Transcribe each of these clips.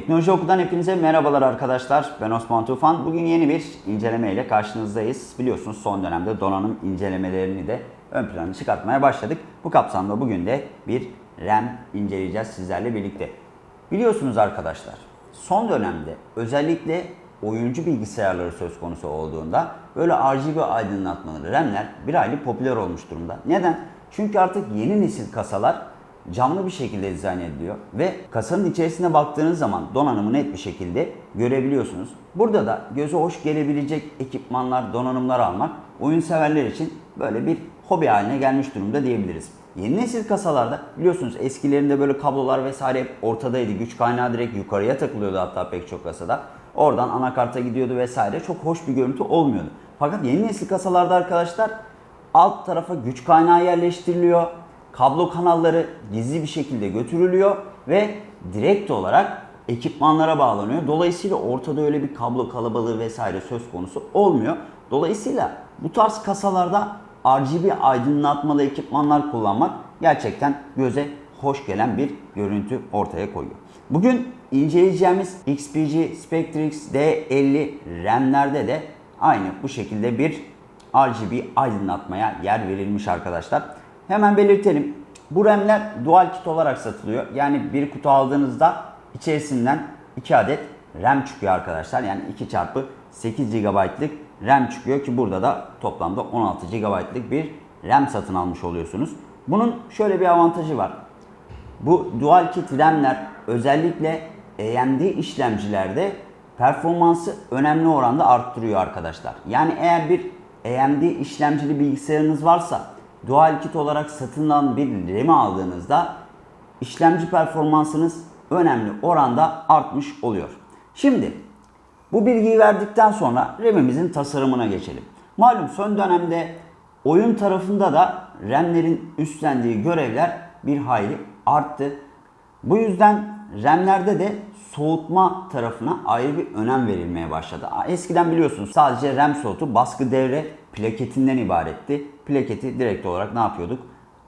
Teknoloji Oku'dan hepinize merhabalar arkadaşlar. Ben Osman Tufan. Bugün yeni bir inceleme ile karşınızdayız. Biliyorsunuz son dönemde donanım incelemelerini de ön plana çıkartmaya başladık. Bu kapsamda bugün de bir RAM inceleyeceğiz sizlerle birlikte. Biliyorsunuz arkadaşlar son dönemde özellikle oyuncu bilgisayarları söz konusu olduğunda böyle RGB aydınlatmalı RAM'ler bir hayli popüler olmuş durumda. Neden? Çünkü artık yeni nesil kasalar camlı bir şekilde dizayn ediliyor ve kasanın içerisine baktığınız zaman donanımı net bir şekilde görebiliyorsunuz. Burada da göze hoş gelebilecek ekipmanlar, donanımlar almak oyun severler için böyle bir hobi haline gelmiş durumda diyebiliriz. Yeni nesil kasalarda biliyorsunuz eskilerinde böyle kablolar vesaire hep ortadaydı. Güç kaynağı direkt yukarıya takılıyordu hatta pek çok kasada. Oradan anakarta gidiyordu vesaire. Çok hoş bir görüntü olmuyordu. Fakat yeni nesil kasalarda arkadaşlar alt tarafa güç kaynağı yerleştiriliyor kablo kanalları gizli bir şekilde götürülüyor ve direkt olarak ekipmanlara bağlanıyor. Dolayısıyla ortada öyle bir kablo kalabalığı vesaire söz konusu olmuyor. Dolayısıyla bu tarz kasalarda RGB aydınlatmalı ekipmanlar kullanmak gerçekten göze hoş gelen bir görüntü ortaya koyuyor. Bugün inceleyeceğimiz XPG Spectrix D50 RAM'lerde de aynı bu şekilde bir RGB aydınlatmaya yer verilmiş arkadaşlar. Hemen belirtelim. Bu RAM'ler dual kit olarak satılıyor. Yani bir kutu aldığınızda içerisinden 2 adet RAM çıkıyor arkadaşlar. Yani 2 çarpı 8 GB'lık RAM çıkıyor ki burada da toplamda 16 GB'lık bir RAM satın almış oluyorsunuz. Bunun şöyle bir avantajı var. Bu dual kit RAM'ler özellikle AMD işlemcilerde performansı önemli oranda arttırıyor arkadaşlar. Yani eğer bir AMD işlemcili bilgisayarınız varsa dual kit olarak satın alınan bir RAM'i aldığınızda işlemci performansınız önemli oranda artmış oluyor. Şimdi bu bilgiyi verdikten sonra RAM'imizin tasarımına geçelim. Malum son dönemde oyun tarafında da RAM'lerin üstlendiği görevler bir hayli arttı. Bu yüzden RAM'lerde de soğutma tarafına ayrı bir önem verilmeye başladı. Eskiden biliyorsunuz sadece RAM soğutu baskı devre plaketinden ibaretti. Plaketi direkt olarak ne yapıyorduk?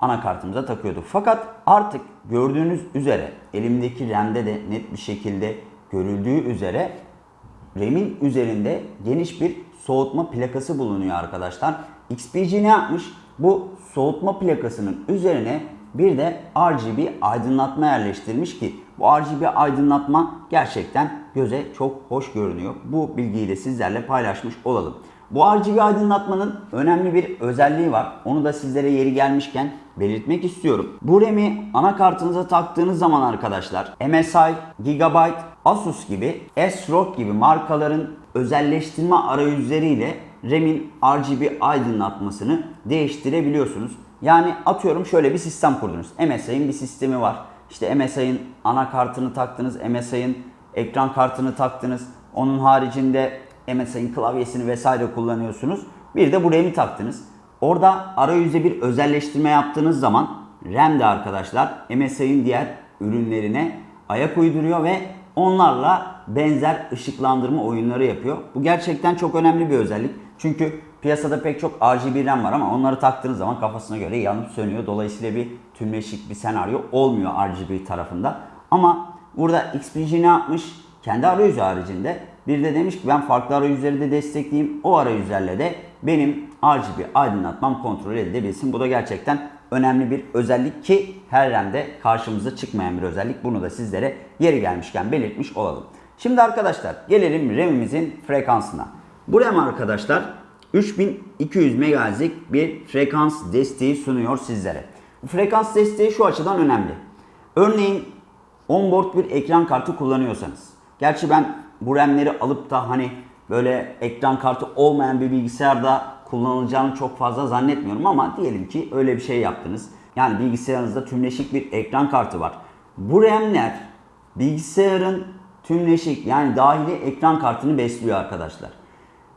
Anakartımıza takıyorduk. Fakat artık gördüğünüz üzere elimdeki RAM'de de net bir şekilde görüldüğü üzere RAM'in üzerinde geniş bir soğutma plakası bulunuyor arkadaşlar. XPG ne yapmış? Bu soğutma plakasının üzerine bir de RGB aydınlatma yerleştirmiş ki bu RGB aydınlatma gerçekten göze çok hoş görünüyor. Bu bilgiyi de sizlerle paylaşmış olalım. Bu RGB aydınlatmanın önemli bir özelliği var. Onu da sizlere yeri gelmişken belirtmek istiyorum. Bu RAM'i anakartınıza taktığınız zaman arkadaşlar MSI, Gigabyte, Asus gibi, ASRock gibi markaların özelleştirme arayüzleriyle RAM'in RGB aydınlatmasını değiştirebiliyorsunuz. Yani atıyorum şöyle bir sistem kurdunuz. MSI'nin bir sistemi var. İşte MSI'nin anakartını taktınız, MSI'nin ekran kartını taktınız. Onun haricinde MSI'nin klavyesini vesaire kullanıyorsunuz. Bir de bu RAM'i taktınız. Orada arayüzde bir özelleştirme yaptığınız zaman RAM de arkadaşlar MSI'nin diğer ürünlerine ayak uyduruyor ve onlarla benzer ışıklandırma oyunları yapıyor. Bu gerçekten çok önemli bir özellik. Çünkü piyasada pek çok RGB RAM var ama onları taktığınız zaman kafasına göre yanıp sönüyor. Dolayısıyla bir tümleşik bir senaryo olmuyor RGB tarafında. Ama burada XPG ne yapmış? Kendi arayüzü haricinde bir de demiş ki ben farklı arayüzleri de destekleyeyim. O arayüzlerle de benim RGB aydınlatmam kontrol edilebilsin. Bu da gerçekten önemli bir özellik ki her RAM'de karşımıza çıkmayan bir özellik. Bunu da sizlere yeri gelmişken belirtmiş olalım. Şimdi arkadaşlar gelelim RAM'imizin frekansına. Bu RAM arkadaşlar 3200 MHz'lik bir frekans desteği sunuyor sizlere. Bu frekans desteği şu açıdan önemli. Örneğin onboard bir ekran kartı kullanıyorsanız. Gerçi ben bu RAM'leri alıp da hani böyle ekran kartı olmayan bir bilgisayarda kullanılacağını çok fazla zannetmiyorum ama diyelim ki öyle bir şey yaptınız. Yani bilgisayarınızda tümleşik bir ekran kartı var. Bu RAM'ler bilgisayarın tümleşik yani dahili ekran kartını besliyor arkadaşlar.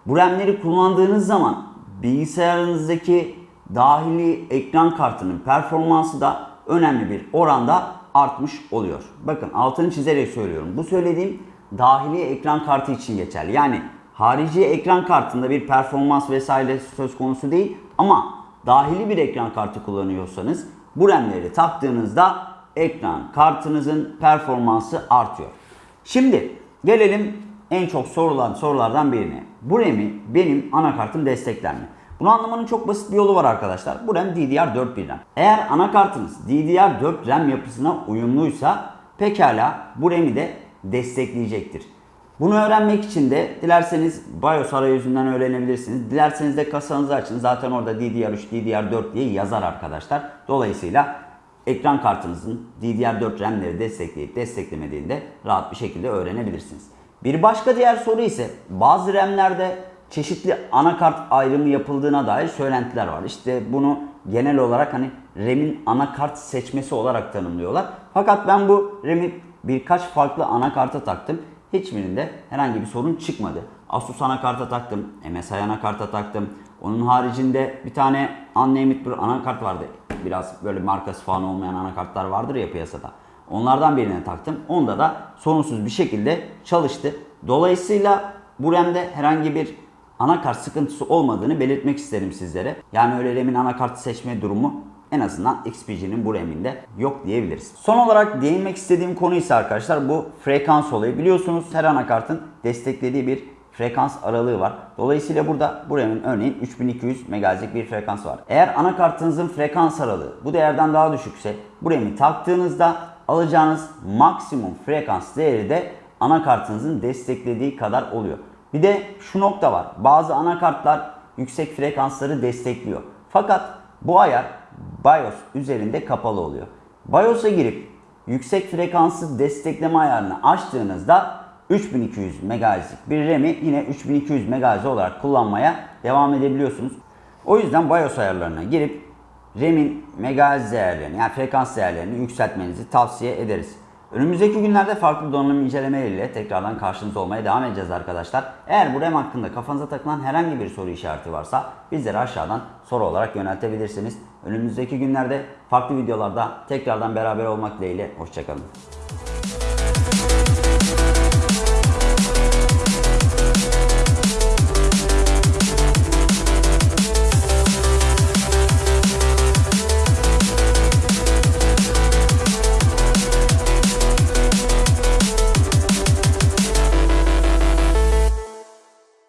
Bu RAM'leri kullandığınız zaman bilgisayarınızdaki dahili ekran kartının performansı da önemli bir oranda artmış oluyor. Bakın altını çizerek söylüyorum. Bu söylediğim dahili ekran kartı için geçerli. Yani harici ekran kartında bir performans vesaire söz konusu değil ama dahili bir ekran kartı kullanıyorsanız bu RAM'leri taktığınızda ekran kartınızın performansı artıyor. Şimdi gelelim en çok sorulan sorulardan birine. Bu RAM'i benim anakartım destekler mi? Bunu anlamanın çok basit bir yolu var arkadaşlar. Bu RAM DDR4 bir RAM. Eğer anakartınız DDR4 RAM yapısına uyumluysa pekala bu RAM'i de destekleyecektir. Bunu öğrenmek için de dilerseniz BIOS arayüzünden öğrenebilirsiniz. Dilerseniz de kasanızı açın. Zaten orada DDR3, DDR4 diye yazar arkadaşlar. Dolayısıyla ekran kartınızın DDR4 RAM'leri destekleyip desteklemediğini de rahat bir şekilde öğrenebilirsiniz. Bir başka diğer soru ise bazı RAM'lerde çeşitli anakart ayrımı yapıldığına dair söylentiler var. İşte bunu genel olarak hani RAM'in anakart seçmesi olarak tanımlıyorlar. Fakat ben bu RAM'i birkaç farklı anakarta taktım. Hiçbirinde herhangi bir sorun çıkmadı. Asus anakarta taktım, MSI anakarta taktım. Onun haricinde bir tane Unnamed bir anakart vardı. Biraz böyle markası falan olmayan anakartlar vardır ya piyasada. Onlardan birine taktım. Onda da sorunsuz bir şekilde çalıştı. Dolayısıyla bu RAM'de herhangi bir anakart sıkıntısı olmadığını belirtmek isterim sizlere. Yani öyle RAM'in anakart seçme durumu en azından XPG'nin bu RAM'inde yok diyebiliriz. Son olarak değinmek istediğim konu ise arkadaşlar bu frekans olayı. Biliyorsunuz her anakartın desteklediği bir frekans aralığı var. Dolayısıyla burada bu RAM'in örneğin 3200 MHz'lik bir frekans var. Eğer anakartınızın frekans aralığı bu değerden daha düşükse bu RAM'i taktığınızda alacağınız maksimum frekans değeri de anakartınızın desteklediği kadar oluyor. Bir de şu nokta var. Bazı anakartlar yüksek frekansları destekliyor. Fakat bu ayar BIOS üzerinde kapalı oluyor. BIOS'a girip yüksek frekansı destekleme ayarını açtığınızda 3200 MHz'lik bir RAM'i yine 3200 MHz olarak kullanmaya devam edebiliyorsunuz. O yüzden BIOS ayarlarına girip RAM'in MHz değerlerini yani frekans değerlerini yükseltmenizi tavsiye ederiz. Önümüzdeki günlerde farklı donanım incelemeleriyle tekrardan karşınızda olmaya devam edeceğiz arkadaşlar. Eğer bu RAM hakkında kafanıza takılan herhangi bir soru işareti varsa bizlere aşağıdan soru olarak yöneltebilirsiniz. Önümüzdeki günlerde farklı videolarda tekrardan beraber olmak dileğiyle. Hoşçakalın.